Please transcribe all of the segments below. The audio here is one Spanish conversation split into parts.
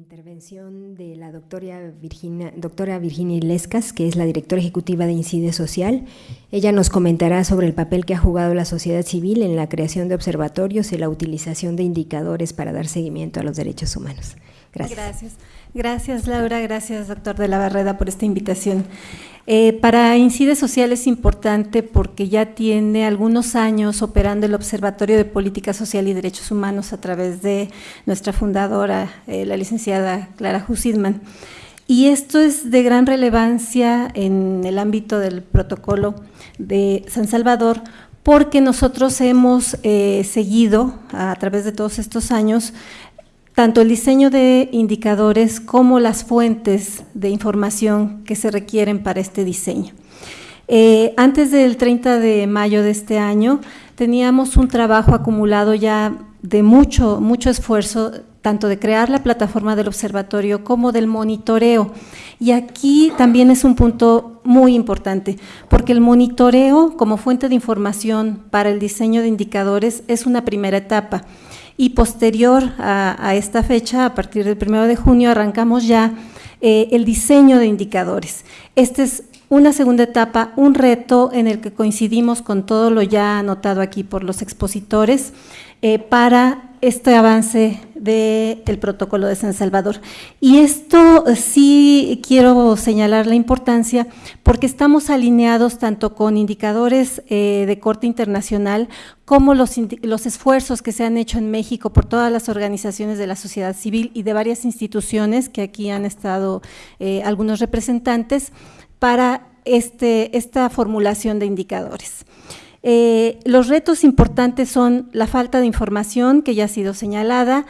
intervención de la doctora Virginia, doctora Virginia Ilescas, que es la directora ejecutiva de Incide Social. Ella nos comentará sobre el papel que ha jugado la sociedad civil en la creación de observatorios y la utilización de indicadores para dar seguimiento a los derechos humanos. Gracias. Gracias, Laura, gracias doctor de la Barreda por esta invitación. Eh, para Incide Social es importante porque ya tiene algunos años operando el Observatorio de Política Social y Derechos Humanos a través de nuestra fundadora, eh, la licenciada Clara Husidman. Y esto es de gran relevancia en el ámbito del protocolo de San Salvador porque nosotros hemos eh, seguido a través de todos estos años tanto el diseño de indicadores como las fuentes de información que se requieren para este diseño. Eh, antes del 30 de mayo de este año teníamos un trabajo acumulado ya de mucho, mucho esfuerzo, tanto de crear la plataforma del observatorio como del monitoreo. Y aquí también es un punto muy importante, porque el monitoreo como fuente de información para el diseño de indicadores es una primera etapa y posterior a, esta fecha, a partir del 1 de junio, arrancamos ya eh, el diseño de indicadores. Esta es una segunda etapa, un reto en el que coincidimos con todo lo ya anotado aquí por los expositores eh, para este avance del protocolo de San Salvador. Y esto sí quiero señalar la importancia porque estamos alineados tanto con indicadores eh, de corte internacional como los, los, esfuerzos que se han hecho en México por todas las organizaciones de la sociedad civil y de varias instituciones que aquí han estado eh, algunos representantes para este, esta formulación de indicadores. Eh, los retos importantes son la falta de información, que ya ha sido señalada,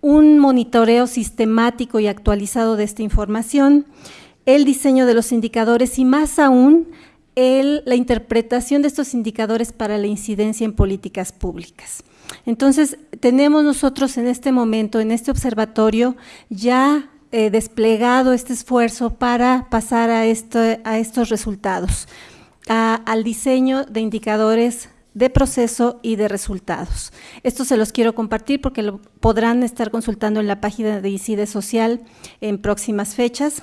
un monitoreo sistemático y actualizado de esta información, el diseño de los indicadores y más aún la interpretación de estos indicadores para la incidencia en políticas públicas. Entonces, tenemos nosotros en este momento, en este observatorio, ya eh, desplegado este esfuerzo para pasar a, a estos resultados al diseño de indicadores de proceso y de resultados. Esto se los quiero compartir porque lo podrán estar consultando en la página de ICIDE Social en próximas fechas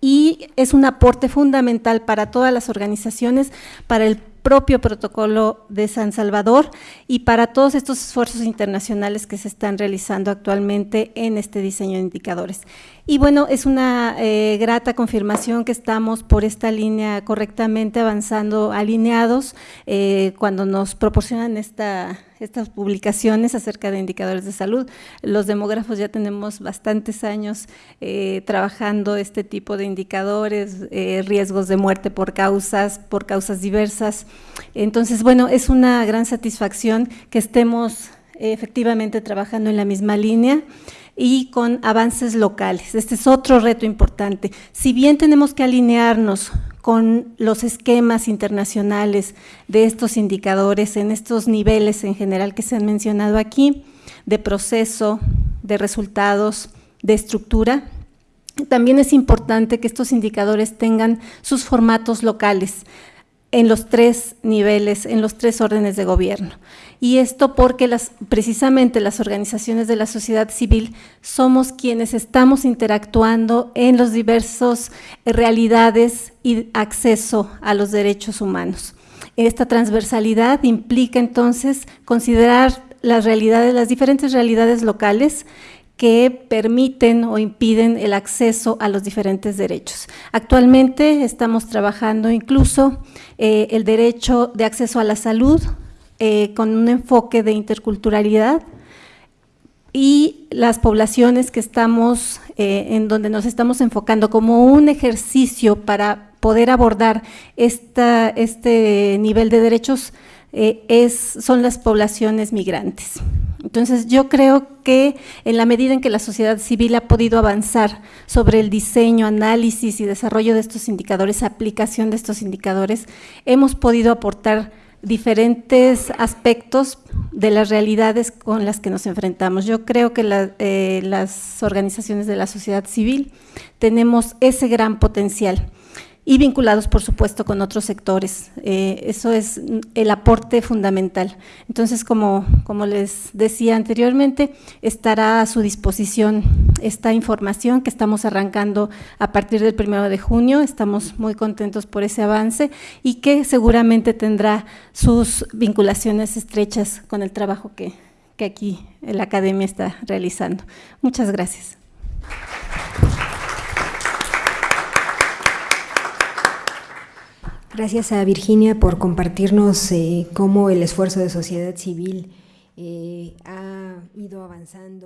y es un aporte fundamental para todas las organizaciones, para el propio protocolo de San Salvador y para todos estos esfuerzos internacionales que se están realizando actualmente en este diseño de indicadores. Y bueno, es una eh, grata confirmación que estamos por esta línea correctamente avanzando alineados eh, cuando nos proporcionan esta, estas publicaciones acerca de indicadores de salud. Los demógrafos ya tenemos bastantes años eh, trabajando este tipo de indicadores, riesgos de muerte por causas, por causas diversas. Entonces, bueno, es una gran satisfacción que estemos efectivamente trabajando en la misma línea y con avances locales. Este es otro reto importante. Si bien tenemos que alinearnos con los esquemas internacionales de estos indicadores en estos niveles en general que se han mencionado aquí, de proceso, de resultados, de estructura, también es importante que estos indicadores tengan sus formatos locales en los tres niveles, en los tres órdenes de gobierno. Y esto porque las, precisamente las organizaciones de la sociedad civil somos quienes estamos interactuando en los diversos realidades y acceso a los derechos humanos. Esta transversalidad implica entonces considerar las realidades, las diferentes realidades locales que permiten o impiden el acceso a los diferentes derechos. Actualmente estamos trabajando incluso eh, el derecho de acceso a la salud eh, con un enfoque de interculturalidad y las poblaciones que estamos, eh, en donde nos estamos enfocando como un ejercicio para poder abordar este nivel de derechos es, son las poblaciones migrantes. Entonces yo creo que en la medida en que la sociedad civil ha podido avanzar sobre el diseño, análisis y desarrollo de estos indicadores, aplicación de estos indicadores, hemos podido aportar diferentes aspectos de las realidades con las que nos enfrentamos. Yo creo que eh, las organizaciones de la sociedad civil tenemos ese gran potencial y vinculados, por supuesto, con otros sectores. Eh, eso es el aporte fundamental. Entonces, como, como les decía anteriormente, estará a su disposición esta información que estamos arrancando a partir del primero de junio. Estamos muy contentos por ese avance y que seguramente tendrá sus vinculaciones estrechas con el trabajo que, que aquí la Academia está realizando. Muchas gracias. Gracias a Virginia por compartirnos eh, cómo el esfuerzo de sociedad civil eh, ha ido avanzando.